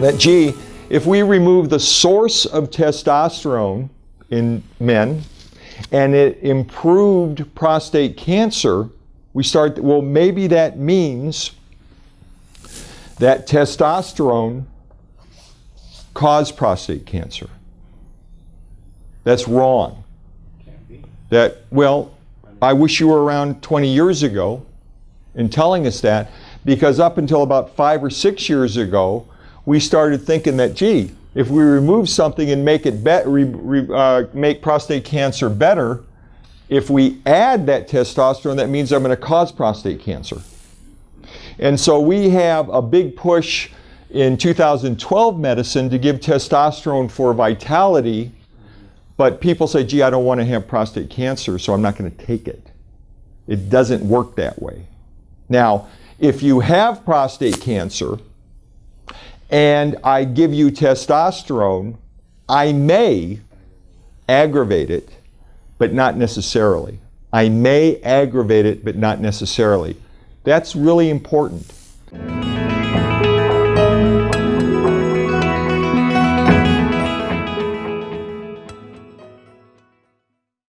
that, gee, if we remove the source of testosterone in men and it improved prostate cancer, we start, well, maybe that means that testosterone caused prostate cancer. That's wrong. That, well, I wish you were around 20 years ago in telling us that, because up until about five or six years ago, we started thinking that, gee, if we remove something and make it be- re- re- uh, make prostate cancer better, if we add that testosterone, that means I'm going to cause prostate cancer. And so we have a big push in 2012 medicine to give testosterone for vitality, but people say, gee, I don't want to have prostate cancer, so I'm not going to take it. It doesn't work that way. Now, if you have prostate cancer, and I give you testosterone, I may aggravate it, but not necessarily. I may aggravate it, but not necessarily. That's really important.